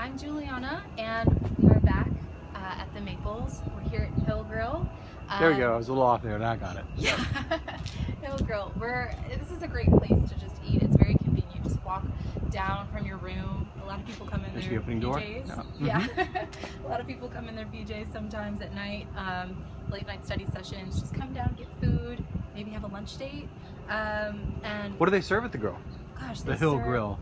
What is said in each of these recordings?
I'm Juliana, and we are back uh, at the Maples. We're here at Hill Grill. There we go. I Um, was a little off there, and I got it. Yeah, Hill Grill. We're this is a great place to just eat. It's very convenient. Just walk down from your room. A lot of people come in There's their the opening door? PJs. No. Yeah, a lot of people come in their PJs sometimes at night. Um, late night study sessions. Just come down, get food, maybe have a lunch date. Um, and What do they serve at the grill? gosh, The Hill serve Grill.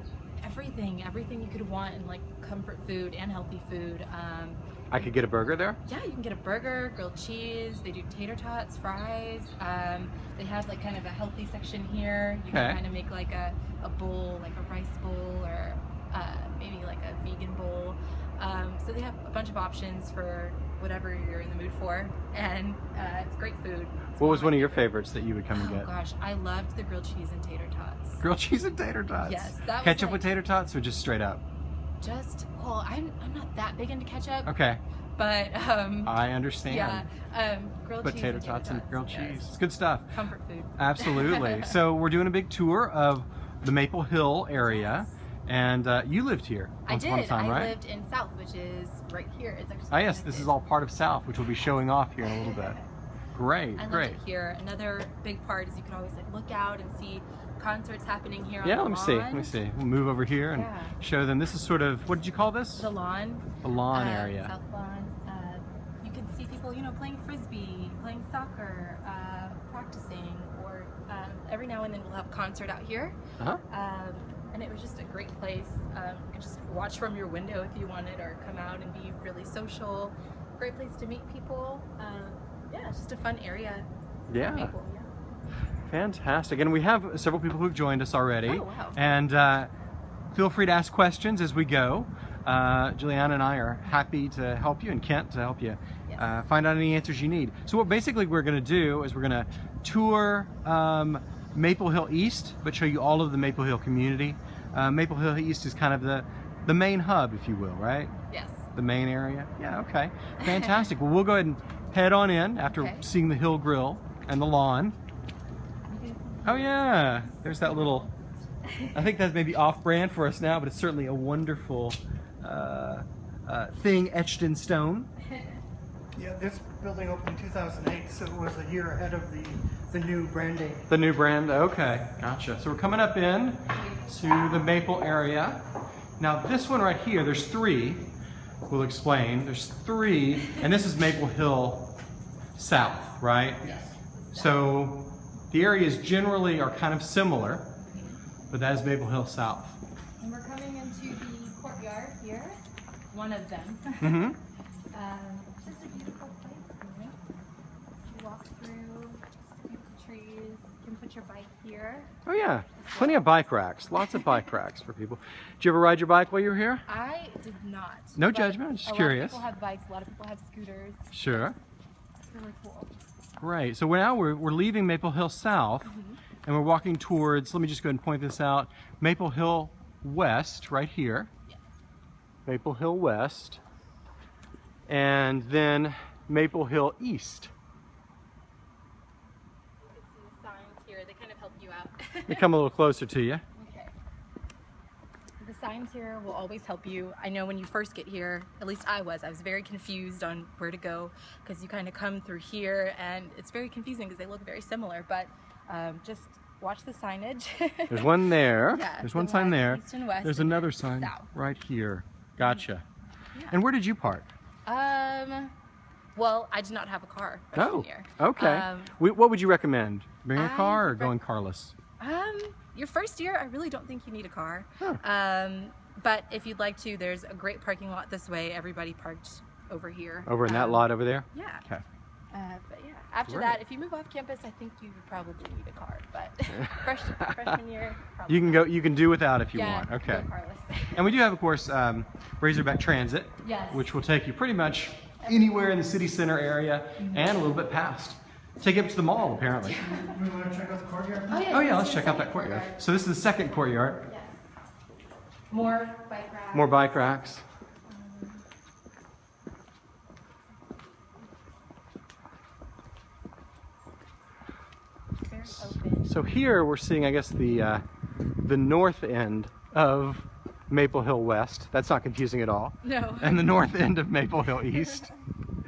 Everything, everything you could want in like comfort food and healthy food. Um, I could get a burger there. yeah, you can get a burger, grilled cheese. They do tater tots, fries. Um, they have like kind of a healthy section here. You Okay. can kind of make like a, a bowl, like a rice bowl, or uh, maybe like a vegan bowl. Um, so they have a bunch of options for whatever you're in the mood for, and uh, it's great food. It's What was one of your favorites that you would come and get? Oh gosh, I loved the grilled cheese and tater tots. Grilled cheese and tater tots. Yes, that was Ketchup like- with tater tots or just straight up? Just well, I'm I'm not that big into ketchup, Okay, but um, I understand. yeah, um, grilled But cheese tater and tots and grilled yes. cheese. It's good stuff. comfort food. Absolutely. so we're doing a big tour of the Maple Hill area. And uh, you lived here I once did. upon a time, I right? lived in South, which is right here. It's actually Ah, yes, this is all part of South, which we'll be showing off here in a little bit. Great, I great. here. Another big part is you can always like look out and see concerts happening here on Yeah, let me see. Let me see. We'll move over here and Yeah. show them. This is sort of what did you call this? The lawn. The lawn uh, area. South lawn. Uh, you can see people, you know, playing frisbee, playing soccer, uh, practicing, or um, every now and then we'll have a concert out here. Uh-huh. Um, and it was just a great place. Um, you could just watch from your window if you wanted, or come out and be really social. Great place to meet people. Um, yeah, it's just a fun area. Yeah. People, yeah. Fantastic. And we have several people who've joined us already. Oh, wow. And uh, feel free to ask questions as we go. Uh, Juliana and I are happy to help you, and Kent to help you Yes. uh, find out any answers you need. So, what basically we're going to do is we're going to tour um, Maple Hill East, but show you all of the Maple Hill community. Uh, Maple Hill East is kind of the, the main hub, if you will, right? Yes. The main area? Yeah, okay. Fantastic. well, we'll go ahead and head on in after Okay. seeing the Hill Grill and the lawn. Oh yeah, there's that little. I think that's maybe off-brand for us now, but it's certainly a wonderful uh, uh, thing etched in stone. Yeah, this building opened in 2008, so it was a year ahead of the, the new branding. The new brand. Okay, gotcha. So we're coming up in to the Maple area. Now this one right here, there's three. We'll explain. There's three, and this is Maple Hill South, right? Yes. So the areas generally are kind of similar, but that is Maple Hill South. And we're coming into the courtyard here. One of them. Mm -hmm. Um, just a beautiful place. Really. You walk through just beautiful trees. You can put your bike here. Oh yeah, plenty of bike racks. Lots of bike racks for people. Did you ever ride your bike while you were here? I did not. No judgment, I'm just a curious. lot of people have bikes. A lot of people have scooters. Sure. It's really cool. Great. So now we're, we're leaving Maple Hill South, mm-hmm. and we're walking towards. Let me just go ahead and point this out. Maple Hill West, right here. Maple Hill West, and then Maple Hill East. You can see the signs here. They kind of help out. They come a little closer to you. Okay. The signs here will always help you. I know when you first get here, at least I was, I was very confused on where to go because you kind of come through here and it's very confusing because they look very similar, but um, just watch the signage. There's one there. Yeah, There's the one sign there. east and west There's another sign south. right here. Gotcha. Yeah. And where did you park? um, well, I did not have a car Oh, okay. Um, Wh- what would you recommend? Bring a car or going carless? Um, your first year, I really don't think you need a car. Huh. Um, but if you'd like to, there's a great parking lot this way. Everybody parked over here. Over in that Um, lot over there? Yeah. Okay. Uh, but yeah, after Great. that, if you move off campus, I think you would probably need a car. But fresh, freshman year, probably You can go. You can do without if you yeah, want. Okay. And we do have, of course, um, Razorback Transit, Yes. which will take you pretty much anywhere in the city center area and a little bit past. Take it to the mall, apparently. We want to check out the courtyard? Oh yeah, Oh yeah, let's check out that second courtyard. So this is the second courtyard. Yes. More bike racks. More bike racks. Very. So here we're seeing, I guess, the uh, the north end of Maple Hill West. That's not confusing at all. No. And the north end of Maple Hill East.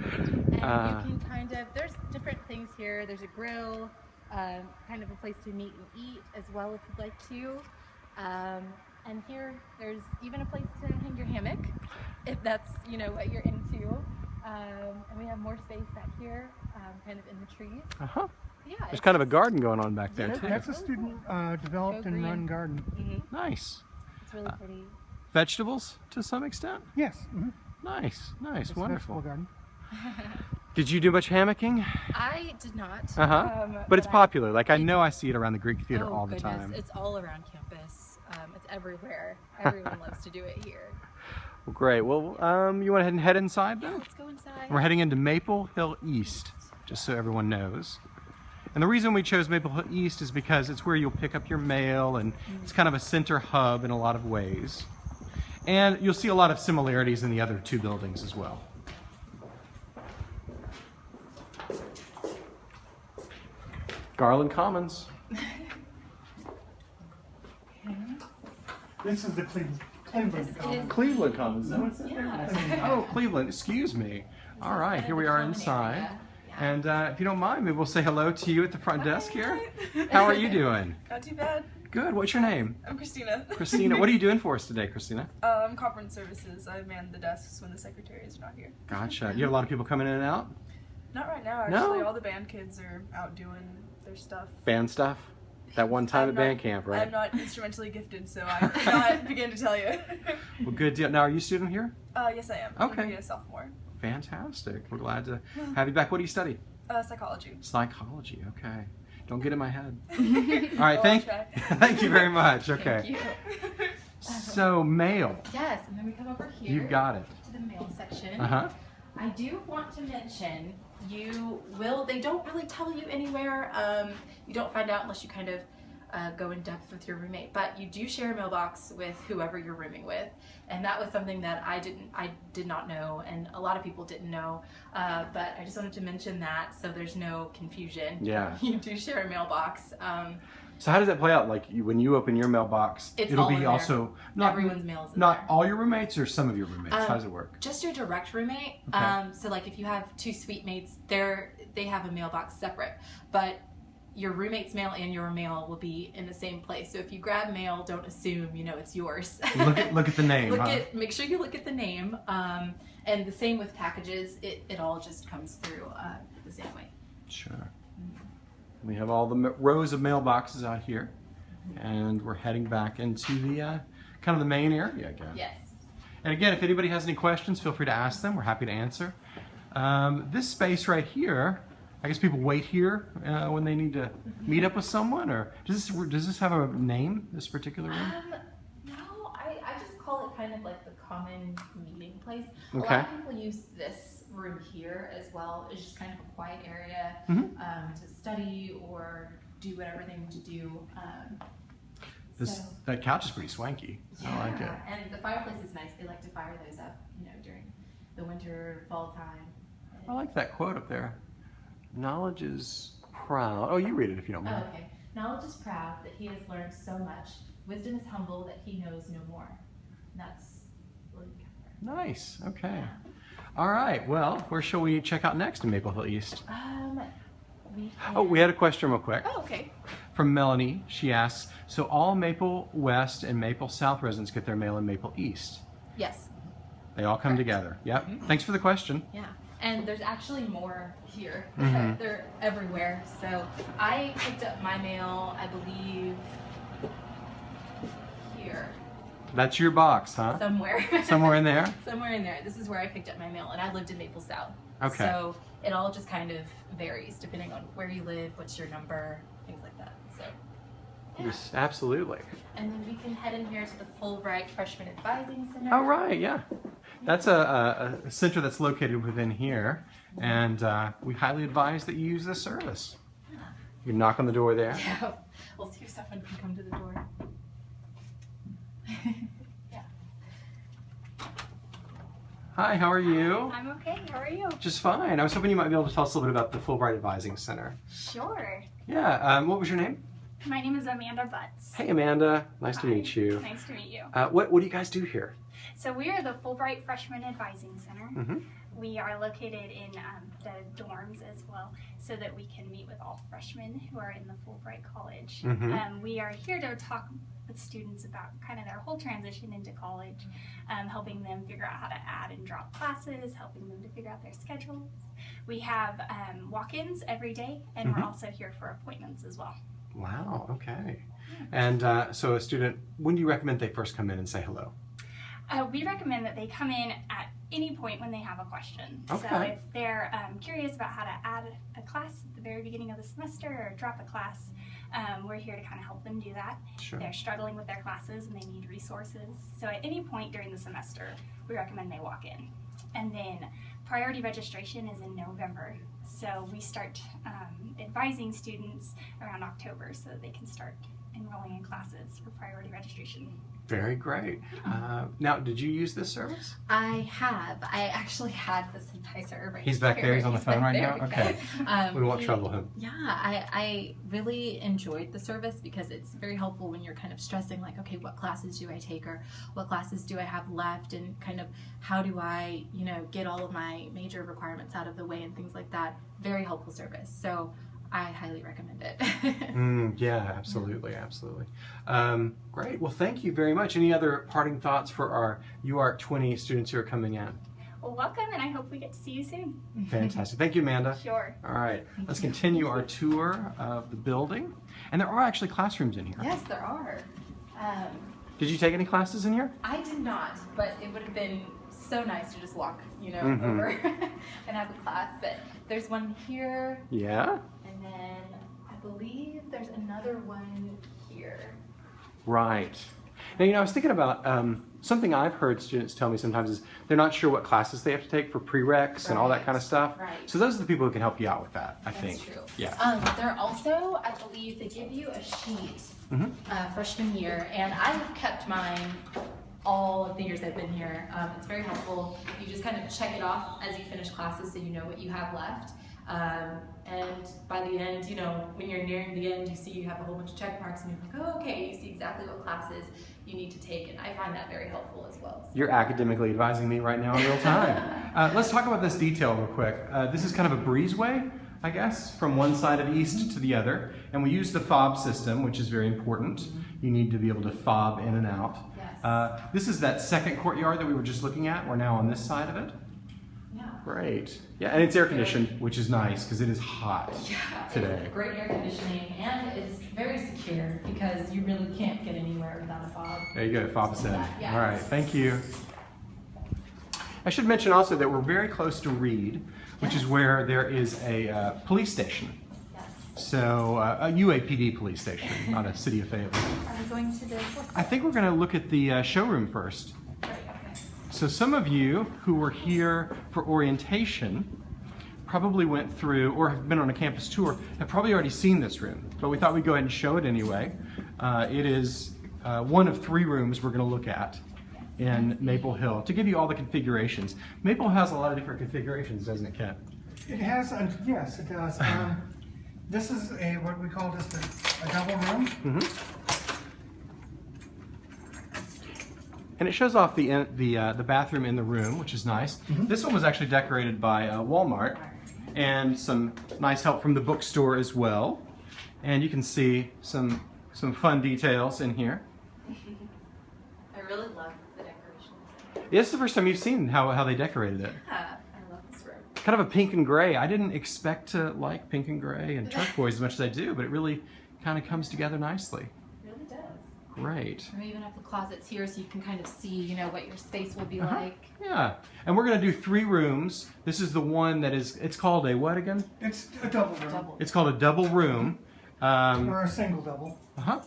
And Uh, you can kind of, there's different things here. There's a grill, um, kind of a place to meet and eat as well if you'd like to. Um, and here, there's even a place to hang your hammock if that's, you know, what you're into. Um, and we have more space back here, um, kind of in the trees. Uh-huh. Yeah. There's kind of a garden going on back there That- too. That's a student uh, developed Go and run garden. Mhm. Nice. It's really pretty. Vegetables to some extent? Yes. mhm. Nice, nice, It's a wonderful. vegetable garden. Did you do much hammocking? I did not. Uh-huh. um, But it's I- popular. Like I know I see it around the Greek Theater oh, all the goodness. time. It's all around campus. Um, it's everywhere. Everyone loves to do it here. Well, great. Well, um, you want to head and head inside Yeah, then? let's go inside. We're heading into Maple Hill East, just so everyone knows. And the reason we chose Maple Hill East is because it's where you'll pick up your mail and it's kind of a center hub in a lot of ways. And you'll see a lot of similarities in the other two buildings as well. Garland Commons. This is the Cleveland, Cleveland This Cleveland Commons. Is that what it says? Yeah. Oh, Cleveland, excuse me. All right, here we are inside. And uh, if you don't mind, maybe we'll say hello to you at the front desk here. How are you doing? Not too bad. Good. What's your name? I'm Christina. Christina. What are you doing for us today, Christina? I'm conference services. I man the desks when the secretaries are not here. Gotcha. You have a lot of people coming in and out? Not right now, No? actually. All the band kids are out doing their stuff. Band stuff? That one time I'm at not- band camp, right? I'm not instrumentally gifted, so I cannot begin to tell you. Well, good deal. Now, are you a student here? uh, yes, I am. I'm Okay. gonna be a sophomore. Fantastic. We're glad to have you back. What do you study? Uh, psychology. Psychology. Okay. Don't get in my head. All right. Thank, try. thank you very much. Thank Okay. you. So, mail. Yes, and then we come over here. You've got it. to the mail section. Uh huh. I do want to mention you will. They don't really tell you anywhere. Um, you don't find out unless you kind of uh, go in depth with your roommate. But you do share a mailbox with whoever you're rooming with, and that was something that I didn't. I did not know, and a lot of people didn't know. Uh, but I just wanted to mention that so there's no confusion. Yeah. You do share a mailbox. Um, So how does that play out? Like you, when you open your mailbox, It's it'll be also not everyone's mail not there. all your roommates or some of your roommates. Um, how does it work? just your direct roommate. Okay. Um, so like if you have two suite mates, they're they have a mailbox separate, but your roommate's mail and your mail will be in the same place. So if you grab mail, don't assume you know it's yours. Look at look at the name. look huh? at make sure you look at the name. Um, and the same with packages. It it all just comes through uh, the same way. Sure. We have all the rows of mailboxes out here, and we're heading back into the uh, kind of the main area again. Yes. And again, if anybody has any questions, feel free to ask them. We're happy to answer. Um, this space right here, I guess people wait here uh, when they need to meet up with someone, or does this does this have a name? This particular room? Um, no, I, I just call it kind of like the common meeting place. Okay. A lot of people use this room here as well. It's just kind of a quiet area Mhm. um, to study or do whatever they want to do. Um, This so, that couch is pretty swanky. I like it. yeah, And the fireplace is nice. They like to fire those up, you know, during the winter, fall time. I like that quote up there. Knowledge is proud. Oh, you read it if you don't Oh, mind. okay. Knowledge is proud that he has learned so much. Wisdom is humble that he knows no more. And that's William. Nice. Okay. All right. Well, where shall we check out next in Maple Hill East? Um, we Oh, we had a question real quick Oh, okay. from Melanie. She asks, so all Maple West and Maple South residents get their mail in Maple East. Yes. They all come Correct. together. Yep. Thanks for the question. Yeah. And there's actually more here. Mhm. They're everywhere. So I picked up my mail, I believe, here That's your box, huh? somewhere. Somewhere in there? somewhere in there. This is where I picked up my mail, and I lived in Maple South. Okay. So it all just kind of varies depending on where you live, what's your number, things like that. So. Yeah. Yes, absolutely. And then we can head in here to the Fulbright Freshman Advising Center. All right, yeah. That's a, a, a center that's located within here, and uh, we highly advise that you use this service. You can knock on the door there. Yeah. We'll see if someone can come to the door. yeah. Hi, how are you? I'm okay. How are you? Just fine. I was hoping you might be able to tell us a little bit about the Fulbright Advising Center. Sure. Yeah, um, what was your name? My name is Amanda Butts. Hey, Amanda. Nice to meet you. Nice to meet you. Uh, what, what do you guys do here? So we are the Fulbright Freshman Advising Center. Mhm. We are located in um, the dorms as well, so that we can meet with all freshmen who are in the Fulbright College. Mhm. Um, we are here to talk with students about kind of their whole transition into college, um, helping them figure out how to add and drop classes, helping them to figure out their schedules. We have um, walk-ins every day, and Mhm. we're also here for appointments as well. Wow, okay. And uh, so, a student, when do you recommend they first come in and say hello? Uh, we recommend that they come in at any point when they have a question. Okay. So if they're um, curious about how to add a class at the very beginning of the semester or drop a class, um, we're here to kind of help them do that. Sure. They're struggling with their classes and they need resources. So at any point during the semester, we recommend they walk in. And then priority registration is in November. So we start um, advising students around October so that they can start enrolling in classes for priority registration. Very great. Uh, now, did you use this service? I have. I actually had this Synthesizer right here. He's back here. there. He's on the phone right there. now? Okay. Um, We won't he- trouble him. Yeah, I, I really enjoyed the service because it's very helpful when you're kind of stressing, like, okay, what classes do I take or what classes do I have left, and kind of how do I, you know, get all of my major requirements out of the way and things like that. Very helpful service. So I highly recommend it. Mm, yeah, absolutely, absolutely. Um, great. Well, thank you very much. Any other parting thoughts for our UARC 20 students who are coming in? Well, welcome, and I hope we get to see you soon. Fantastic. Thank you, Amanda. Sure. All right, let's continue our tour of the building. And there are actually classrooms in here. yes, there are. Um, Did you take any classes in here? I did not, but it would have been so nice to just walk, you know, Mhm. over and have a class. But there's one here, Yeah. And then I believe there's another one here. Right. Now, you know, I was thinking about um, something I've heard students tell me sometimes is they're not sure what classes they have to take for prereqs and all that kind of stuff. Right. So those are the people who can help you out with that, I That's think. true. Yeah. Um, they're also, I believe, they give you a sheet Mhm. uh, freshman year, and I have kept mine all of the years I've been here. Um, it's very helpful. You just kind of check it off as you finish classes so you know what you have left. Um, and by the end, you know, when you're nearing the end, you see you have a whole bunch of check marks, and you're like, oh, okay, you see exactly what classes you need to take, and I find that very helpful as well. So- You're academically advising me right now in real time. uh, let's talk about this detail real quick. Uh, this is kind of a breezeway, I guess, from one side of east to the other. And we use the fob system, which is very important. You need to be able to fob in and out. Yes. Uh, this is that second courtyard that we were just looking at. We're now on this side of it. Great. Yeah, and it's air conditioned, which is nice because it is hot Yeah, today. Great air conditioning and it's very secure because you really can't get anywhere without a fob. There you go, fob is in. All right, thank you. I should mention also that we're very close to Reid, which is where there is a uh, police station. Yes. So, uh, a UAPD police station, not a city of Fayetteville. Are we going to the? I think we're going to look at the uh, showroom first. So, some of you who were here for orientation probably went through or have been on a campus tour have probably already seen this room, but we thought we'd go ahead and show it anyway. Uh, it is uh, one of three rooms we're going to look at in Maple Hill to give you all the configurations. Maple has a lot of different configurations, doesn't it, Kent? It has, uh, yes, it does. Um, This is a, what we call just a, a double room. Mm-hmm. And it shows off the the uh, the bathroom in the room, which is nice. This one was actually decorated by uh, Walmart, and some nice help from the bookstore as well. And you can see some some fun details in here. I really love the decorations. This is the first time you've seen how, how they decorated it. Yeah, I love this room. Kind of a pink and gray. I didn't expect to like pink and gray and turquoise as much as I do, but it really kind of comes together nicely. It really does. Great. And we even have the closets here so you can kind of see, you know, what your space will be Uh-huh. like. Yeah, and we're gonna do three rooms. This is the one that is. It's called a what again? It's a double room, Double. It's called a double room. Um, or a single double. uh-huh.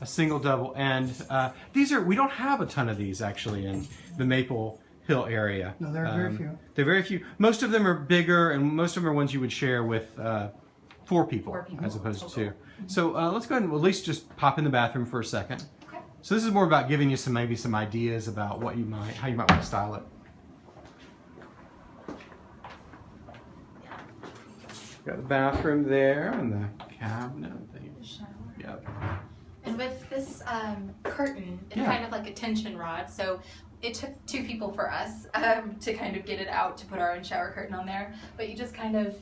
A single double, and uh, these are. We don't have a ton of these actually in the Maple Hill area. No, there are very few. They're very few. Most of them are bigger, and most of them are ones you would share with uh, four people, Four people as opposed to total. two. So uh, let's go ahead and at least just pop in the bathroom for a second. Okay. So this is more about giving you some maybe some ideas about what you might, how you might want to style it. Got the bathroom there and the cabinet. The, The shower. Yep. And with this um, curtain, it's Yeah. kind of like a tension rod. So it took two people for us um, to kind of get it out to put our own shower curtain on there. But you just kind of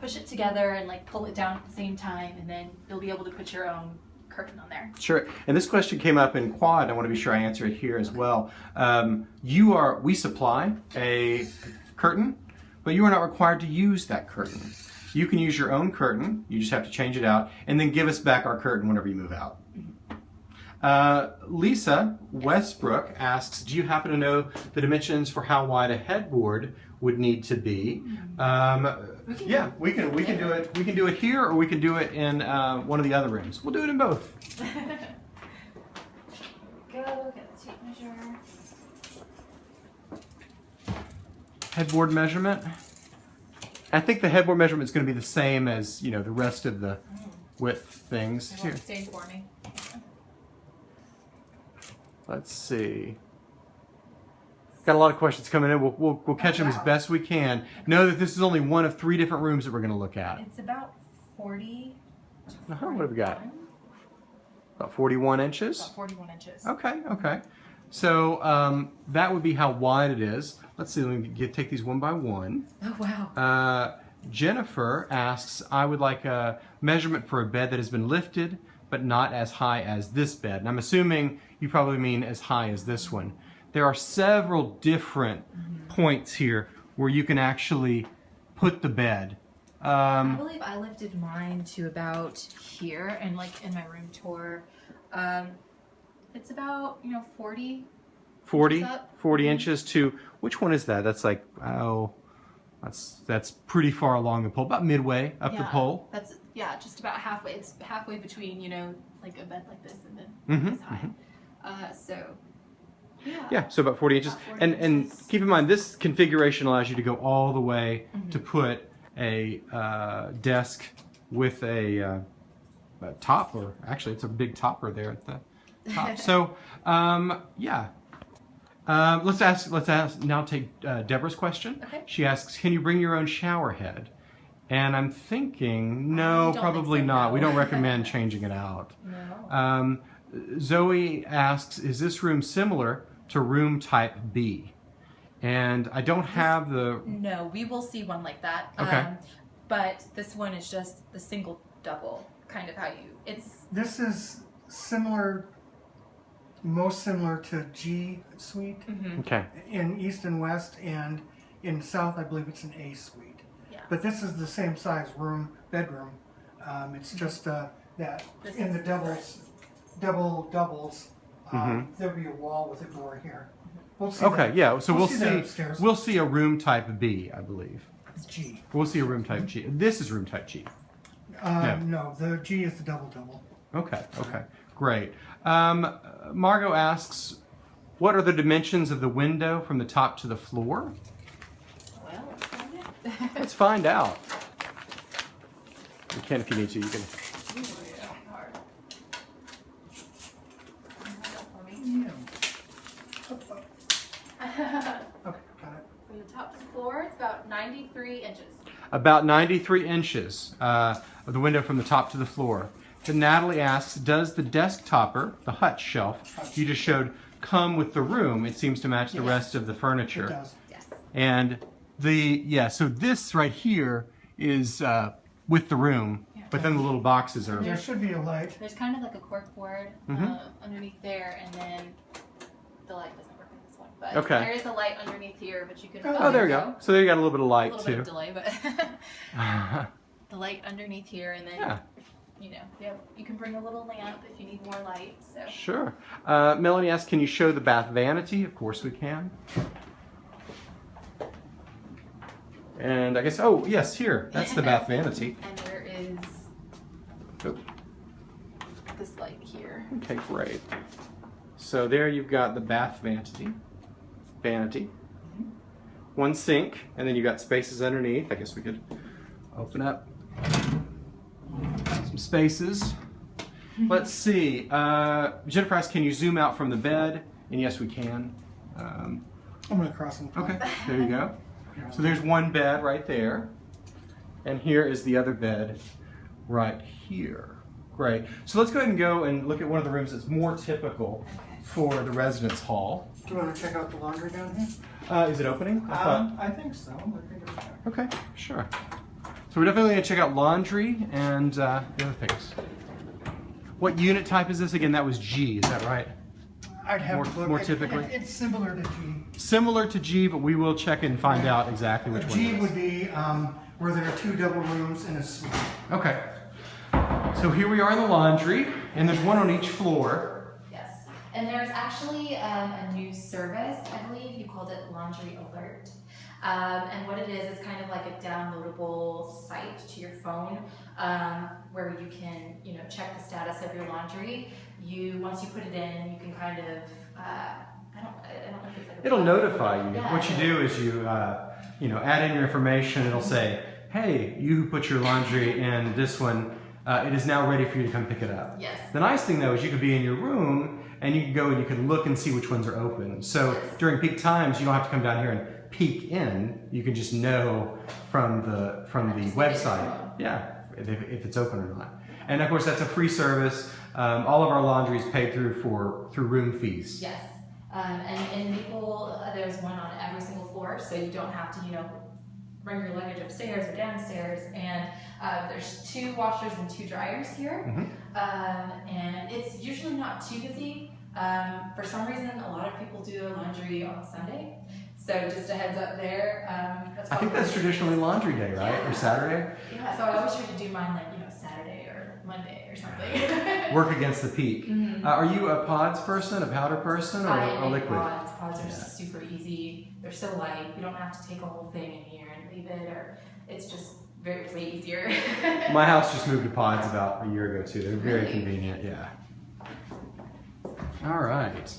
push it together and like pull it down at the same time, and then you'll be able to put your own curtain on there. Sure. And this question came up in quad. I want to be sure I answer it here as well. Um, you are, we supply a curtain, but you are not required to use that curtain. You can use your own curtain. You just have to change it out and then give us back our curtain whenever you move out. Uh, Lisa Westbrook asks, do you happen to know the dimensions for how wide a headboard would need to be? Um, We can- yeah, we can we can do it. We can do it here, or we can do it in uh, one of the other rooms. We'll do it in both. Go get the tape measure. headboard measurement. I think the headboard measurement is going to be the same as you know the rest of the width things. It Here, won't stay for me. let's see. Got a lot of questions coming in. We'll, we'll, we'll catch them as best we can. Know that this is only one of three different rooms that we're going to look at. It's about 40. Uh-huh, what have we got? About 41 inches. About 41 inches. Okay, okay. So um, that would be how wide it is. Let's see. Let me get, take these one by one. Oh, wow. Uh, Jennifer asks, I would like a measurement for a bed that has been lifted, but not as high as this bed. And I'm assuming you probably mean as high as this one. There are several different points here where you can actually put the bed. I Um, believe I lifted mine to about here and like in my room tour. Um, it's about, you know, 40. 40, 40 inches to, which one is that? That's like, oh, that's, that's pretty far along the pole, about midway up the pole. That's, yeah, just about halfway. It's halfway between, you know, like a bed like this and then Mhm, this high. Uh, so, yeah. Yeah, so about 40 inches. About 40 and and keep in mind, this configuration allows you to go all the way to Mm-hmm. put a uh, desk with a, uh, a top, or actually, it's a big topper there at the top. so, um, yeah. Um, let's ask. Let's ask now. Take uh, Deborah's question. Okay. She asks, "Can you bring your own shower head?" And I'm thinking, no, probably so, not. We don't recommend changing it out. No. Um, Zoe asks, is this room similar to room type B? And I don't have the, No, we will see one like that. Okay. Um, but this one is just the single double, kind of how you. It's This is similar, most similar to G suite okay, in east and west, and in south, I believe it's an A suite. Yeah. But this is the same size room, bedroom. Um, it's just uh, that This in is the doubles, double doubles, um, Mhm. there'll be a wall with a door here. We'll see. okay, that. yeah, so we'll that see, upstairs. we'll see a room type B, I believe. It's G. We'll see a room type G. This is room type G. Um, Yeah. No, the G is the double double. Okay, okay, great. Um, Margot asks, what are the dimensions of the window from the top to the floor? well. let's find it. Let's find out. You can if you need to, you can. Hard. For me. Okay, got it. From the top to the floor, it's about 93 inches. about 93 inches uh, of the window from the top to the floor. Then Natalie asks, does the desk topper, the hutch shelf you just showed, come with the room? It seems to match the Yes. rest of the It furniture. does. Yes. And the, yeah, so this right here is uh, with the room, but then the little boxes are, There should be a light. There's kind of like a cork board Mhm. uh, underneath there, and then the light But Okay. there is a light underneath here, but you can. oh, there you go. So there you got a little bit of light. too. A light little bit too. of delay, but the light underneath here, and then yeah, you know, yeah, you can bring a little lamp if you need more light. So sure. Uh, Melanie asks, can you show the bath vanity? Of course we can. And I guess, oh, yes, here. That's the bath vanity. and there is Oh. this light here. Okay, great. So there you've got the bath vanity, vanity, one sink, and then you got spaces underneath. I guess we could open up some spaces. Let's see. Uh, Jennifer asks, can you zoom out from the bed? And yes, we can. Um, I'm gonna cross them. okay, there you go. So there's one bed right there, and here is the other bed right here. great. So let's go ahead and go and look at one of the rooms that's more typical for the residence hall. Do you want to check out the laundry down here? Uh, is it opening? I thought- Um, I think so. I think Okay, sure. So we're definitely gonna check out laundry and uh, the other things. What unit type is this again? That was G, is that right? I'd have More- to look. more It- typically? it- It's similar to G. Similar to G, but we will check and find out exactly which one G would be um, where there are two double rooms and a suite. Okay. So here we are in the laundry, and there's one on each floor. And there's actually um, a new service, I believe you called it Laundry Alert. Um, and what it is, it's kind of like a downloadable site to your phone um, where you can, you know, check the status of your laundry. You once you put it in, you can kind of, uh, I don't, I don't know if it's like a It'll notify you. Yeah. What you do is you, uh, you know, add in your information. It'll say, "Hey, you put your laundry in this one. Uh, it is now ready for you to come pick it up." Yes. The nice thing though is you could be in your room and you can go and you can look and see which ones are open. So during peak times, you don't have to come down here and peek in. You can just know from the from the Just look at your website, yeah, if, if it's open or not. And of course, that's a free service. Um, all of our laundry is paid through for through room fees. Yes, um, and in Maple, uh, there's one on every single floor, so you don't have to, you know, bring your luggage upstairs or downstairs. And uh, there's two washers and two dryers here, um, and it's usually not too busy. Um, for some reason, a lot of people do their laundry on Sunday, so just a heads up there. Um, that's I think that's traditionally laundry day, right, or Saturday. Yeah, so I always try to do mine like you know Saturday or Monday or something. Work against the peak. Mhm. Uh, are you a pods person, a powder person, or I a liquid? Pods. Pods are Yeah. super easy. They're so light. You don't have to take a whole thing in here and leave it, or it's just very way easier. My house just moved to pods about a year ago too. They're very Really? convenient, yeah. All right.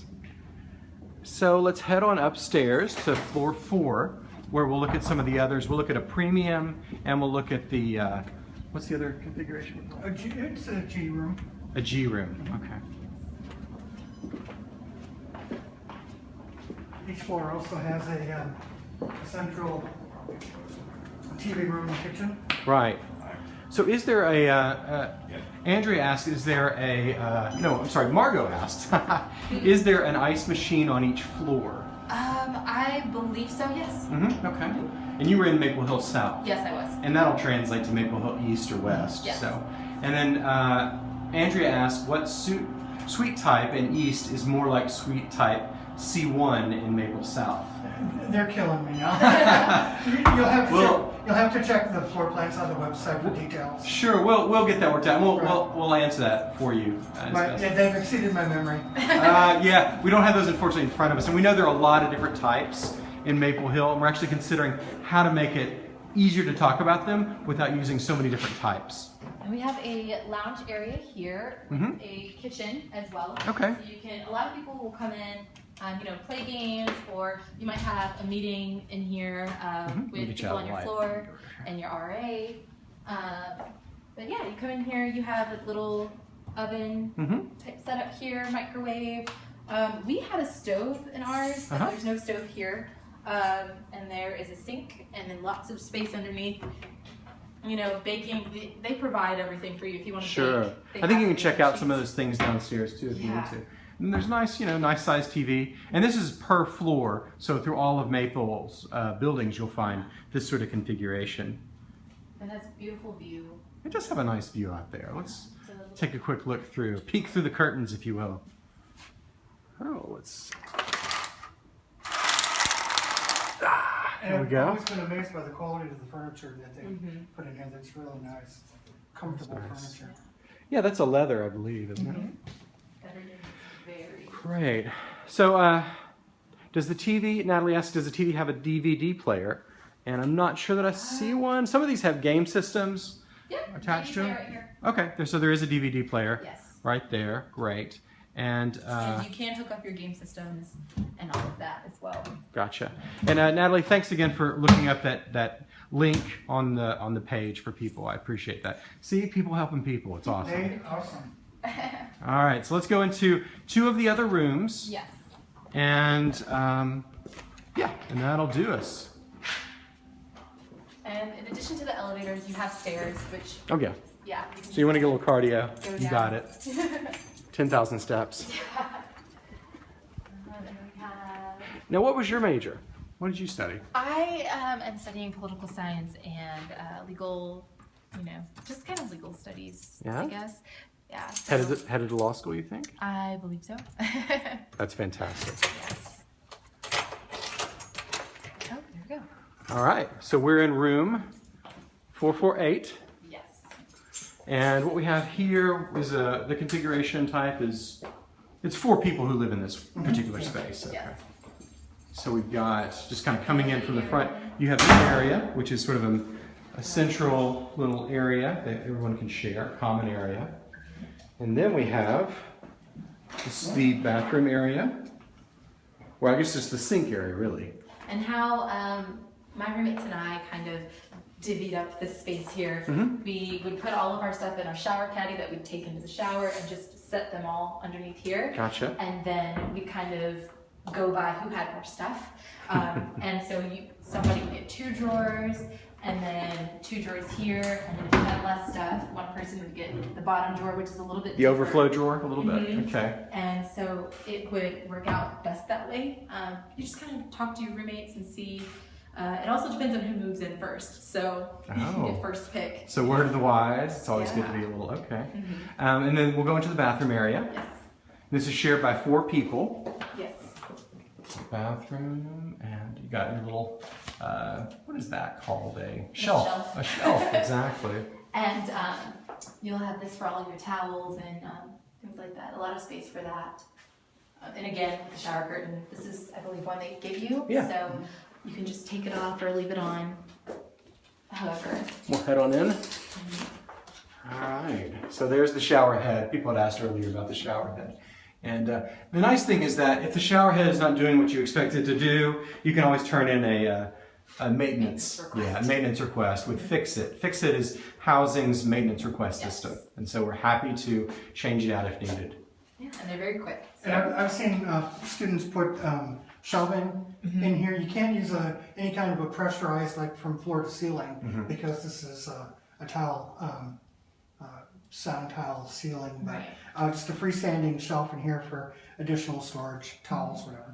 So let's head on upstairs to floor four, where we'll look at some of the others. We'll look at a premium, and we'll look at the uh, what's the other configuration? A G, it's a G room. A G room. Okay. Each floor also has a, um, a central TV room and kitchen. Right. So is there a, uh, uh, Andrea asked, is there a, uh, no, I'm sorry, Margot asked, is there an ice machine on each floor? um, I believe so. Yes. Mm-hmm, okay. And you were in Maple Hill South, Yes, I was. and that'll translate to Maple Hill East or West. Yes. So, and then uh, Andrea asked, what suit, suite type in East is more like suite type C1 in Maple South? They're killing me now. You- You'll have to Well- check, you'll have to check the floor plans on the website for details. Sure, we'll, we'll get that worked out. We'll, we'll, we'll answer that for you. as My, yeah, they've exceeded my memory. uh, yeah, we don't have those unfortunately in front of us, and we know there are a lot of different types in Maple Hill, and we're actually considering how to make it easier to talk about them without using so many different types. And we have a lounge area here, with Mhm. a kitchen as well. Okay. So you can. A lot of people will come in, um, you know, play games, or you might have a meeting in here um, Mhm. With get you people on your floor and your RA. Um, but yeah, you come in here. You have a little oven Mm-hmm. type setup here, microwave. Um, we had a stove in ours, but Uh-huh. there's no stove here. Um, and there is a sink and then lots of space underneath. You know, baking, they, provide everything for you if you want to Sure. bake. I think you can check out some of those things downstairs too if you need to. And there's nice, you know, nice sized TV. And this is per floor, so through all of Maple's uh, buildings, you'll find this sort of configuration. And that's a beautiful view. It does have a nice view out there. Let's take a quick look through, peek through the curtains, if you will. Oh, let's. Ah, And there we I've always been amazed by the quality of the furniture that they Mhm. put in here. That's really nice, comfortable That's nice. furniture. Yeah, that's a leather, I believe, isn't it? everything is very. Great. So, uh, does the TV, Natalie asked, does the TV have a DVD player? And I'm not sure that I see one. Some of these have game systems. Yep. Attached to them. Right here. Okay, there, so there is a DVD player Yes. right there. Great. And, uh, and you can hook up your game systems and all of that as well. gotcha. And uh, Natalie, thanks again for looking up that, that link on the on the page for people. I appreciate that. See, people helping people. It's awesome. They, awesome. All right, so let's go into two of the other rooms. Yes. And um, yeah, and that'll do us. And in addition to the elevators, you have stairs, which Oh yeah. Yeah. So you want to get a little cardio? Go You down. got it. 10,000 steps. And then we have- Now, what was your major? What did you study? I um, am studying political science and uh, legal, you know, just kind of legal studies, Yeah? I guess. Yeah. So Headed to, headed to law school, you think? I believe so. That's fantastic. yes. Oh, there we go. All right, so we're in room 448. Yes. And what we have here is a, the configuration type is, it's four people who live in this mm-hmm. particular space. Okay. Yes. So we've got, just kind of coming in from the front, you have this area, which is sort of a, a central little area that everyone can share, common area. And then we have this, the bathroom area. Well, I guess it's the sink area, really. And how um, my roommates and I kind of divvied up this space here. Mhm. We would put all of our stuff in our shower caddy that we'd take into the shower and just set them all underneath here. Gotcha. and then we kind of go by who had more stuff. Um, and so you, somebody would get two drawers, and then two drawers here, and then if you had less stuff, one person would get the bottom drawer, which is a little bit The deeper. overflow drawer, a little bit. Mhm. Okay. And so it would work out best that way. Um, you just kind of talk to your roommates and see. Uh, it also depends on who moves in first, so you Oh. get first pick. So word of the wise, it's always good to be a little, okay. Mhm. Um, and then we'll go into the bathroom area. Yes. This is shared by four people. Yes. Bathroom, and you got your little, uh, what is that called? A shelf. shelf. A shelf, exactly. And um, you'll have this for all your towels and um, things like that. A lot of space for that. Uh, and again, the shower curtain. This is, I believe, one they give you. Yeah. So you can just take it off or leave it on. However, We'll head on in. All right, so there's the shower head. People had asked earlier about the shower head. And uh, the nice thing is that if the shower head is not doing what you expect it to do, you can always turn in a, uh, a maintenance, Maintenance request. yeah, maintenance request with Fix-It. Fix-It is housing's maintenance request Yes. system. And so we're happy to change it out if needed. yeah, and they're very quick. And I've, I've seen uh, students put um, shelving in here. You can't use a, any kind of a pressurized, like from floor to ceiling, because this is uh, a tile, um, uh, sound tile ceiling. But Right. uh, just a freestanding shelf in here for additional storage, towels, whatever.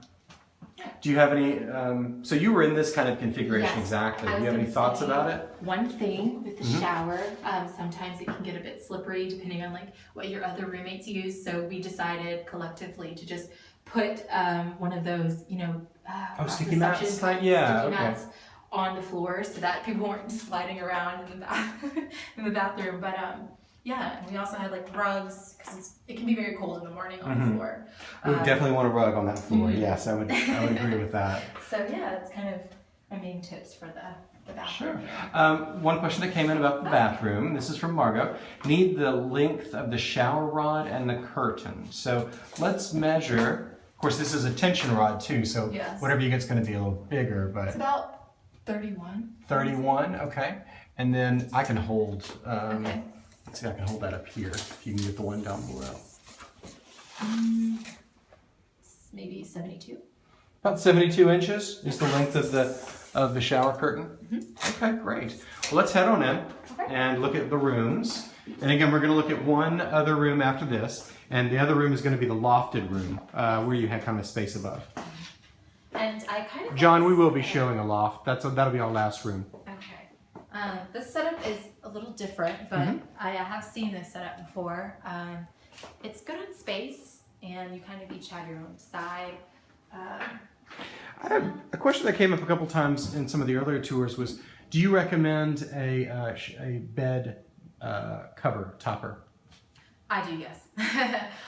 Do you have any, um, so you were in this kind of configuration Yes, exactly. Do you have any thoughts about it? One thing with the Mhm. shower, um, sometimes it can get a bit slippery depending on like what your other roommates use. So we decided collectively to just put um, one of those, you know, uh, Oh, sticky mats? Yeah, sticky okay. mats on the floor so that people weren't sliding around in the bath in the bathroom. But um, yeah, and we also had like rugs because it can be very cold in the morning on Mhm. the floor. We Um, definitely want a rug on that floor. mhm. Yes, I would, I would agree with that. So yeah, that's kind of my main tips for the, the bathroom. Um, one question that came in about the bathroom. This is from Margot. Need the length of the shower rod and the curtain. So let's measure. Of course, this is a tension rod too, so Yes. whatever you get is going to be a little bigger, It's but about 31. 31, okay. And then I can hold, um, Okay. Let's see if I can hold that up here, if you can get the one down below. maybe 72. About 72 inches is the length of the of the shower curtain. Okay, great. Well, let's head on in Okay. and look at the rooms. And again, we're going to look at one other room after this, and the other room is going to be the lofted room, uh, where you have kind of space above. And I kind of. John, we will be showing a loft. That's a, that'll be our last room. Okay. Um, this setup is a little different, but Mhm. I have seen this setup before. Um, it's good on space, and you kind of each have your own side. Um, I a question that came up a couple times in some of the earlier tours was, do you recommend a uh, a bed uh, cover topper? I do, yes.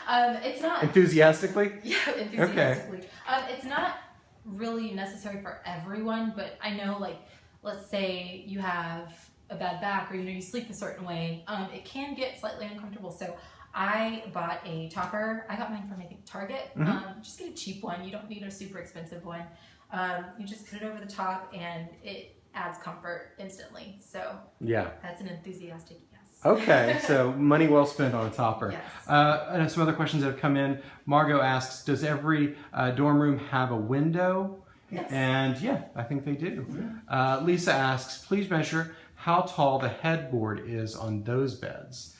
um, it's not. Enthusiastically? Yeah, enthusiastically. Um, it's not really necessary for everyone, but I know, like, let's say you have a bad back or you know you sleep a certain way, um, it can get slightly uncomfortable. So I bought a topper. I got mine from I think Target. Mhm. Um, just get a cheap one. You don't need a super expensive one. Um, you just put it over the top, and it adds comfort instantly. So Yeah. that's an enthusiastic yes. Okay, so money well spent on a topper. Yes. Uh, and some other questions that have come in. Margot asks, does every uh, dorm room have a window? Yes. And yeah, I think they do. Uh, Lisa asks, please measure how tall the headboard is on those beds.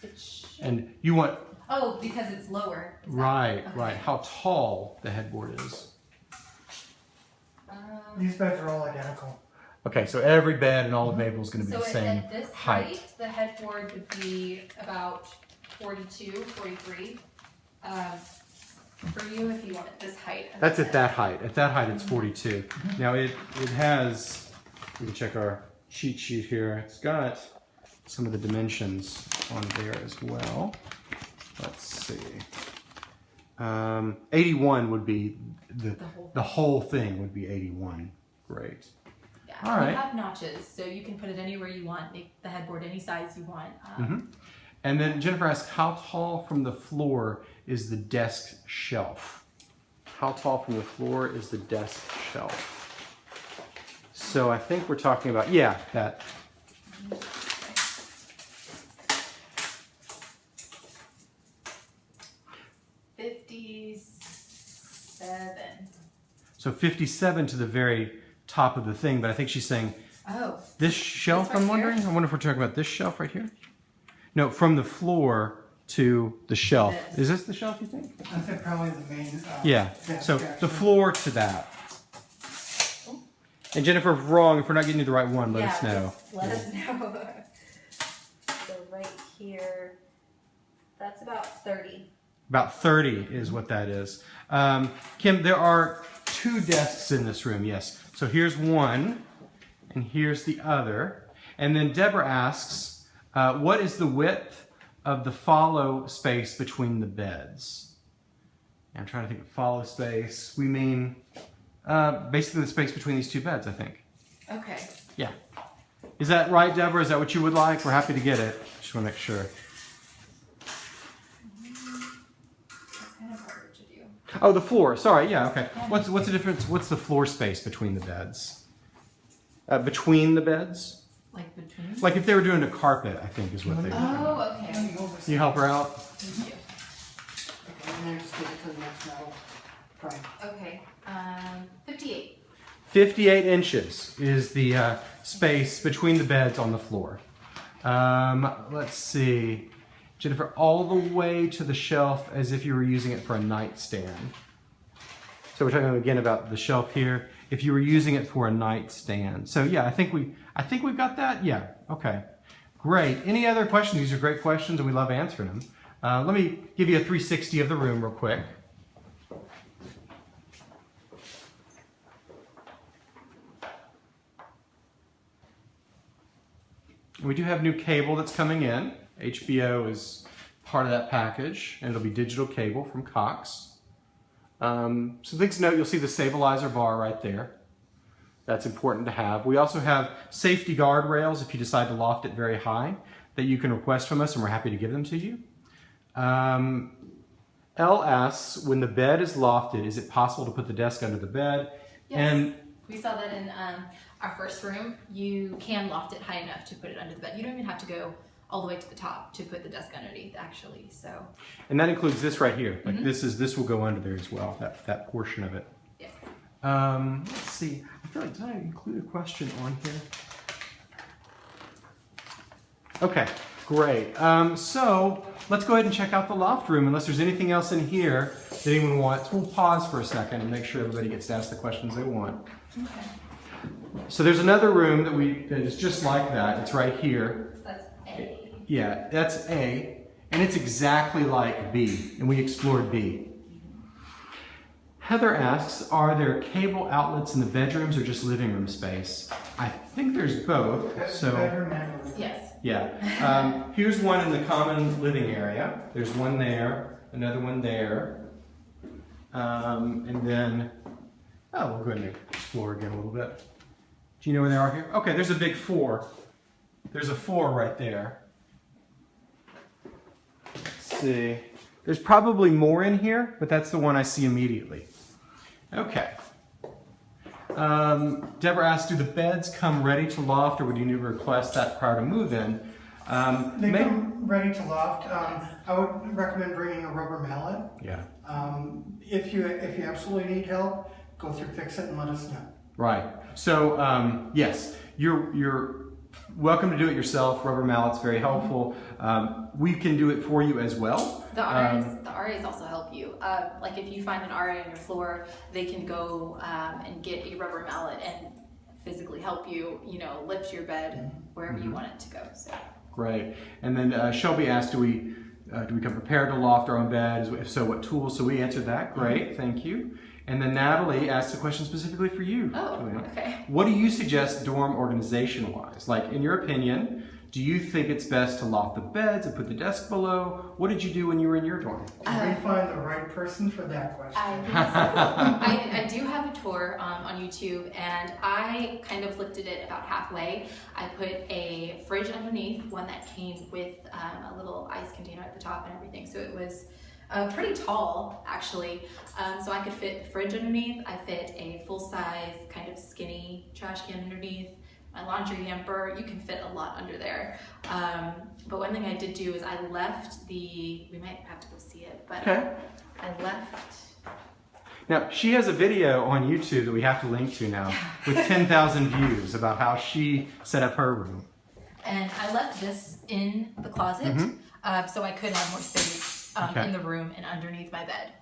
And you want, Oh, because it's lower. Right, okay. right, how tall the headboard is. Um, These beds are all identical. Okay, so every bed in all of Maple is going to be so the same at this height. height, the headboard would be about 42, 43. Um, for you, if you want it this height. That's the at that height. At that height, it's 42. Now it it has. We can check our cheat sheet here. It's got some of the dimensions on there as well. Let's see. Um, 81 would be the The whole- the whole thing would be 81. Great. Yeah, All right. you have notches, so you can put it anywhere you want, make the headboard any size you want. Um, Mhm. And then Jennifer asked, how tall from the floor is the desk shelf? How tall from the floor is the desk shelf? So I think we're talking about, yeah, that. Fifty-seven. So 57 to the very top of the thing, but I think she's saying Oh, this shelf, right I'm here? wondering? I wonder if we're talking about this shelf right here? No, from the floor to the shelf. This. Is this the shelf, you think? I think probably the main. Uh, Yeah, so the floor to that. And Jennifer, if wrong, if we're not getting you the right one, let yeah, us know. let us know. so right here, that's about thirty. About 30 is what that is. Um, Kim, there are two desks in this room, yes. So here's one, and here's the other. And then Deborah asks, uh, what is the width of the follow space between the beds? I'm trying to think of follow space. We mean uh, basically the space between these two beds, I think. Okay. Yeah. Is that right, Deborah? Is that what you would like? We're happy to get it. Just want to make sure. That's kind of harder to do. Oh, the floor. Sorry. Yeah. Okay. What's what's the difference? What's the floor space between the beds? Uh, between the beds? Like between. Like if they were doing a carpet, I think is what they. Oh, Let okay. me go over Can you help her out? Thank you. Okay, and then just get it to the next metal. Right. Okay. Um, fifty-eight. 58 inches is the uh, space between the beds on the floor. Um, let's see. Jennifer, all the way to the shelf as if you were using it for a nightstand. So we're talking again about the shelf here. If you were using it for a nightstand. So yeah, I think we I think we've got that. Yeah. Okay. Great. Any other questions? These are great questions and we love answering them. Uh, let me give you a 360 of the room real quick. We do have new cable that's coming in. HBO is part of that package, and it'll be digital cable from Cox. Um, so things to note, you'll see the stabilizer bar right there. That's important to have. We also have safety guard rails if you decide to loft it very high that you can request from us, and we're happy to give them to you. Um, L asks, when the bed is lofted, is it possible to put the desk under the bed? Yes. And We saw that in um, our first room. You can loft it high enough to put it under the bed. You don't even have to go all the way to the top to put the desk underneath, actually. So, And that includes this right here. Like Mhm. this is this will go under there as well. That that portion of it. yes. Um, let's see. I feel like did I include a question on here? Okay, great. Um, so let's go ahead and check out the loft room. Unless there's anything else in here that anyone wants, we'll pause for a second and make sure everybody gets to ask the questions they want. Okay. So there's another room that we that is just like that. It's right here. That's A. Yeah, that's A, and it's exactly like B, and we explored B. Heather asks, are there cable outlets in the bedrooms or just living room space? I think there's both, so Bedroom and living room. Yes. yeah. Um, here's one in the common living area. There's one there, another one there. Um, and then, oh, we'll go ahead and explore again a little bit. Do you know where they are here? Okay, there's a big four. There's a four right there. Let's see. There's probably more in here, but that's the one I see immediately. Okay. Um, Deborah asked, do the beds come ready to loft or would you need to request that prior to move-in? Um, They come ready to loft. Um, I would recommend bringing a rubber mallet. Yeah, Um, if you if you absolutely need help, go through fix it and let us know. right. So, um, yes, you're welcome to do it yourself. Rubber mallets very helpful. Um, we can do it for you as well. The Um, RAs, the RAs also help you. Uh, like if you find an RA on your floor, they can go um, and get a rubber mallet and physically help you, you know, lift your bed wherever Mm-hmm. you want it to go. So Great. And then uh, Shelby asked, do we uh, do we come prepared to loft our own bed? If so, what tools? So we answered that. Great, thank you. And then Natalie asked a question specifically for you. Oh, Juliana. okay. What do you suggest dorm organization wise? Like, in your opinion, do you think it's best to loft the beds and put the desk below? What did you do when you were in your dorm? Did we find the right person for that question? I, so. I, I do have a tour um, on YouTube and I kind of lifted it about halfway. I put a fridge underneath, one that came with um, a little ice container at the top and everything. So it was uh, pretty tall actually. Um, so I could fit the fridge underneath. I fit a full size kind of skinny trash can underneath. My laundry hamper, you can fit a lot under there. Um, but one thing I did do is I left the, we might have to go see it, but Okay. I left Now, she has a video on YouTube that we have to link to now with 10,000 views about how she set up her room. And I left this in the closet uh, so I could have more space um. Okay. in the room and underneath my bed.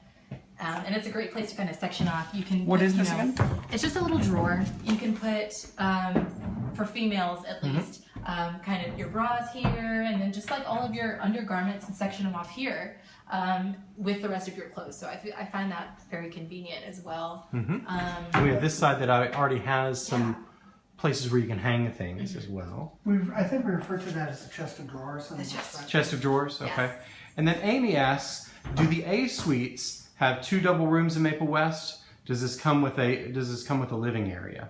Um, and it's a great place to kind of section off. You can. What put, is this know, again? It's just a little drawer. You can put, um, for females at Mm-hmm. least, um, kind of your bras here, and then just like all of your undergarments and section them off here um, with the rest of your clothes. So I, I find that very convenient as well. Mhm. Um, We have this side that I- already has some places where you can hang things as well. We've, I think we refer to that as a chest of drawers. on The the chest. Chest of drawers, okay. Yes. And then Amy asks, do the A suites have two double rooms in Maple West? Does this come with a Does this come with a living area?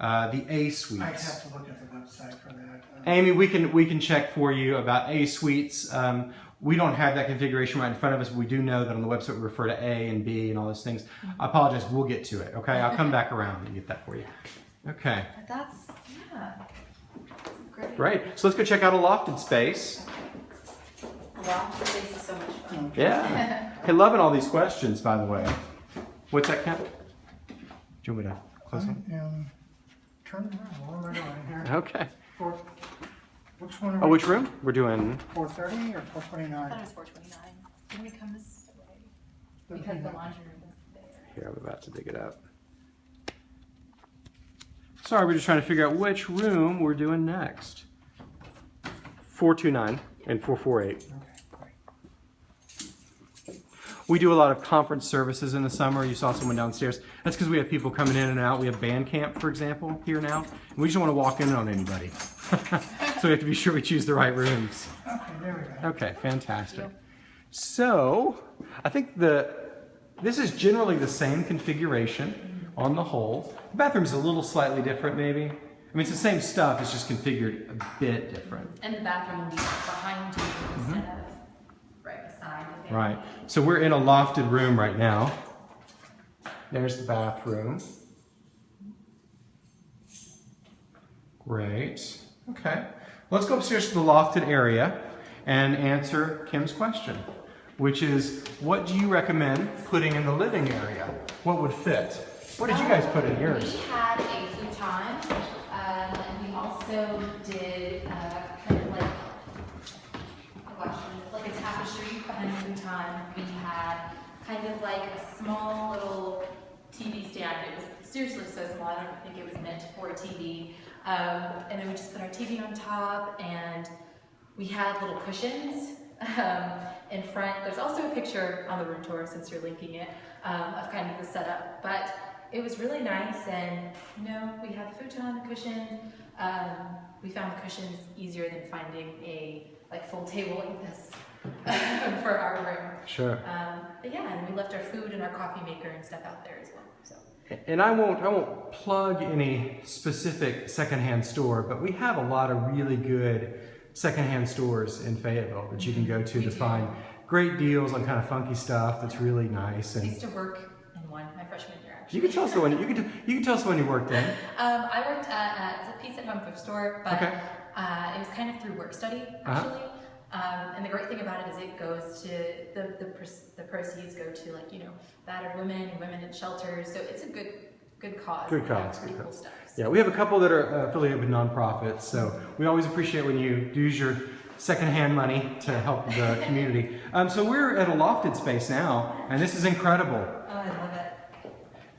Uh, the A I'd suites. have to look at the website for that. Uh, Amy, we can we can check for you about A suites. Um, we don't have that configuration right in front of us. But we do know that on the website we refer to A and B and all those things. I apologize. We'll get to it. Okay, I'll come back around and get that for you. Okay, but that's, yeah. Great. great. So let's go check out a lofted space. Wow, this space is so much fun. Yeah. Hey, loving all these questions, by the way. What's that, Kent? Do you want me to close it? um, turn around. What am I doing here? Okay. Four, which one are Oh, we? which room? We're doing. 430 or I thought 429? it was 429. Didn't we come this way? Because the laundry room is there. Here, I'm about to dig it up. Sorry, we're just trying to figure out which room we're doing next. 429 and 448. Okay, great. We do a lot of conference services in the summer. You saw someone downstairs. That's because we have people coming in and out. We have band camp, for example, here now. And we just want to walk in on anybody. so we have to be sure we choose the right rooms. Okay, there we go. Okay, fantastic. So, I think the this is generally the same configuration on the whole. The bathroom's a little slightly different, maybe. I mean, it's the same stuff. It's just configured a bit different. And the bathroom will be behind you mm-hmm. instead of right beside the family. Right. So we're in a lofted room right now. There's the bathroom. Great. Okay. Let's go upstairs to the lofted area and answer Kim's question, which is what do you recommend putting in the living area? What would fit? What did you guys put in yours? We had a futon, um, and we also did uh, kind of like a question, like a tapestry behind futon. We had kind of like a small little TV stand. It was seriously so small. I don't think it was meant for a TV. Um, and then we just put our TV on top, and we had little cushions um, in front. There's also a picture on the room tour, since you're linking it, um, of kind of the setup. But it was really nice, and you know, we had the futon, the cushions. Um, we found the cushions easier than finding a like full table like this for our room. Sure. Um, but yeah, and we left our food and our coffee maker and stuff out there as well. So And I won't I won't plug any specific secondhand store, but we have a lot of really good secondhand stores in Fayetteville that you can go to We to do. find great deals on kind of funky stuff that's really nice. And I used to work in one my freshman year actually. you can tell us the one you can you can tell us you worked in. Um, I worked at uh, it's a Peace at Home thrift store, but Okay. uh, it was kind of through work study Uh-huh. actually. Um, and the great thing about it is it goes to the the, the proceeds go to like you know battered women and women in shelters. So it's a good good cause. Good cause, good cool cause. stuff. so. Yeah, we have a couple that are affiliated with nonprofits, so we always appreciate when you use your secondhand money to help the community. Um, so we're at a lofted space now, and this is incredible. Oh, I love it.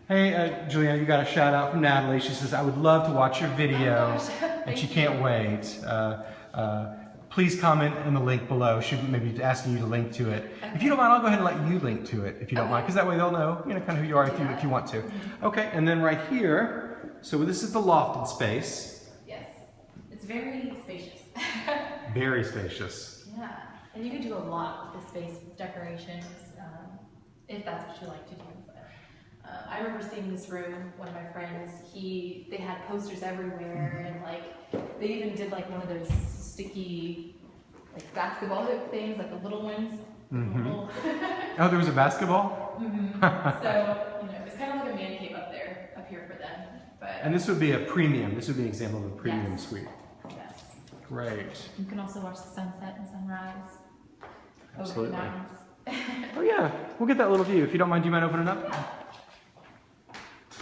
Hey, uh, Juliana, you got a shout out from Natalie. She says, I would love to watch your video, and she can't wait. Uh, uh, please comment in the link below. She may be asking you to link to it. If you don't mind, I'll go ahead and let you link to it, if you don't mind, because that way they'll know, you know, kind of who you are if you, if you want to. Okay, and then right here, so this is the lofted space. Yes. It's very spacious. Very spacious. yeah. And you can do a lot with the space with decorations, um, if that's what you like to do. Uh, I remember seeing this room, one of my friends, he, they had posters everywhere and like, they even did like one of those sticky, like basketball hoop things, like the little ones. Mhm. Little- Oh, there was a basketball? Mhm. So, you know, it's kind of like a man cave up there, up here for them. But And this would be a premium. This would be an example of a premium Yes. suite. yes, Great. you can also watch the sunset and sunrise over Absolutely. Oh yeah, we'll get that little view. If you don't mind, do you mind opening up?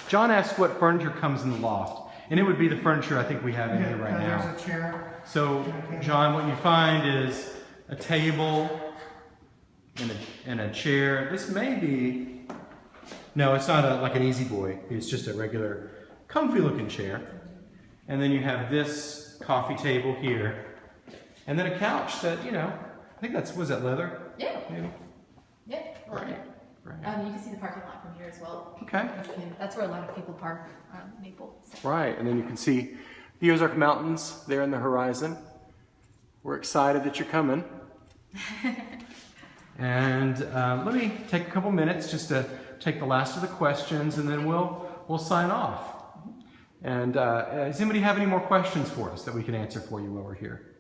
John asked what furniture comes in the loft, and it would be the furniture I think we have in here right now. There's a chair. So, John, what you find is a table and a, and a chair. This may be, no, it's not a, like an easy boy. It's just a regular, comfy looking chair. And then you have this coffee table here, and then a couch that you know. I think that's was that leather, Yeah, maybe. yeah. I love it. Right. Um, you can see the parking lot from here as well. Okay. And That's where a lot of people park on Maple. So. Right, and then you can see the Ozark Mountains there in the horizon. We're excited that you're coming. and um, let me take a couple minutes just to take the last of the questions, and then we'll we'll sign off. And uh, does anybody have any more questions for us that we can answer for you while we're here?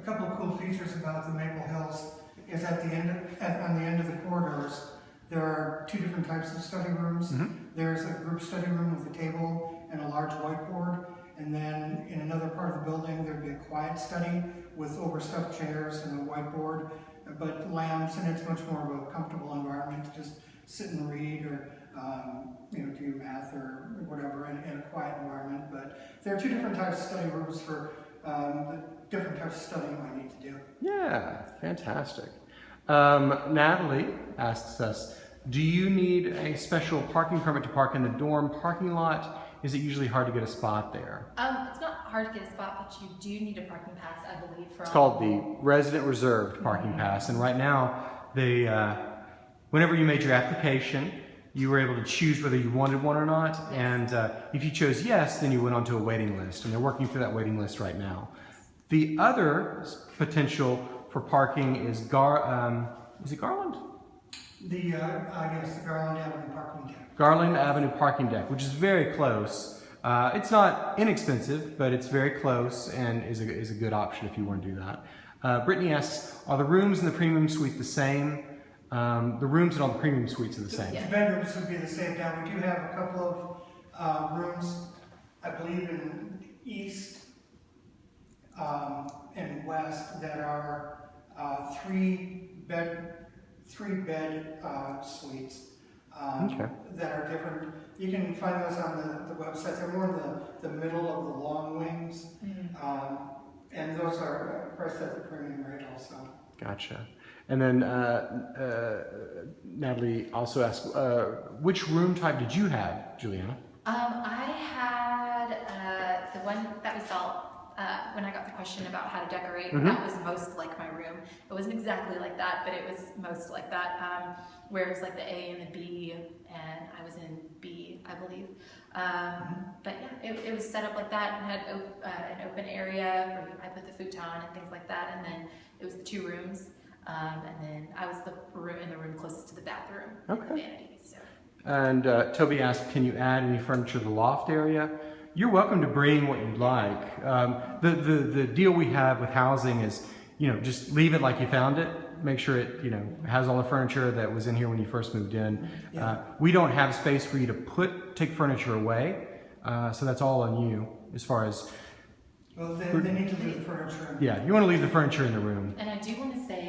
A couple of cool features about the Maple Hills is at the end, of- at, on the end of the corridors, there are two different types of study rooms. There's a group study room with a table and a large whiteboard, and then in another part of the building, there'd be a quiet study with overstuffed chairs and a whiteboard, but lamps, and it's much more of a comfortable environment to just sit and read or, um, you know, do your math or whatever in, in a quiet environment. But there are two different types of study rooms for um, the different types of study you might need to do. Yeah, fantastic. Um, Natalie asks us, do you need a special parking permit to park in the dorm parking lot? Is it usually hard to get a spot there? Um, it's not hard to get a spot, but you do need a parking pass, I believe, for It's called the resident reserved parking pass, and right now, they, uh, whenever you made your application, you were able to choose whether you wanted one or not, and uh, if you chose yes, then you went onto a waiting list, and they're working through that waiting list right now. The other potential for parking is Gar, um, is it Garland? The, uh, I guess the Garland Avenue parking deck. Garland Avenue parking deck, which is very close. Uh, it's not inexpensive, but it's very close and is a, is a good option if you want to do that. Uh, Brittany asks, are the rooms in the premium suite the same? Um, the rooms in all the premium suites are the same. The bedrooms would be the same. Now, we do have a couple of uh, rooms, I believe in east um, and west, that are uh, three bed, three bed uh, suites. um, Okay. That are different. You can find those on the, the website. They're more in the, the middle of the long wings. Um, and those are uh, priced at the premium rate also. Gotcha. And then uh, uh, Natalie also asked, uh, which room type did you have, Juliana? Um, I had uh, the one that we saw uh, when I got the question about how to decorate. Mhm. That was most like my room. It wasn't exactly like that, but it was most like that. Um, where it was like the A and the B, and I was in B, I believe. Um, but yeah, it, it was set up like that and had op- uh, an open area where I put the futon and things like that. And then it was the two rooms, um, and then I was the room in the room closest to the bathroom, and the Okay. vanity. So. And uh, Toby asked, can you add any furniture to the loft area? You're welcome to bring what you'd like. Um, the, the, the deal we have with housing is, you know, just leave it like you found it. Make sure it, you know, has all the furniture that was in here when you first moved in. Uh, we don't have space for you to put, take furniture away. Uh, so that's all on you as far as, Well, they, they need to leave the furniture. yeah, you want to leave the furniture in the room. And I do want to say,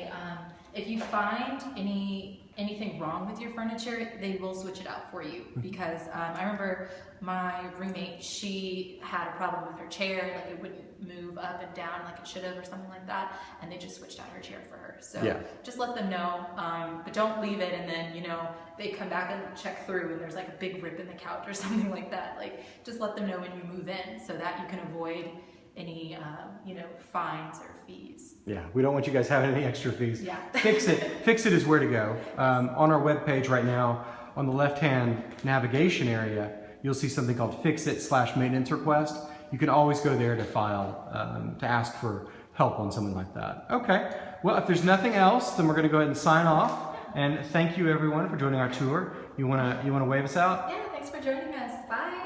if you find any anything wrong with your furniture, they will switch it out for you. Because um, I remember my roommate, she had a problem with her chair, like it wouldn't move up and down like it should have or something like that, and they just switched out her chair for her. So Yeah. just let them know, um, but don't leave it and then, you know, they come back and check through and there's like a big rip in the couch or something like that. Like just let them know when you move in so that you can avoid any, um, you know, fines or fees. Yeah, we don't want you guys having any extra fees. Yeah. Fix it. Fix it is where to go. Um, on our webpage right now, on the left-hand navigation area, you'll see something called Fix It slash Maintenance Request. You can always go there to file, um, to ask for help on something like that. Okay. Well, if there's nothing else, then we're going to go ahead and sign off. And thank you everyone for joining our tour. You wanna you wanna wave us out? Yeah, thanks for joining us. Bye.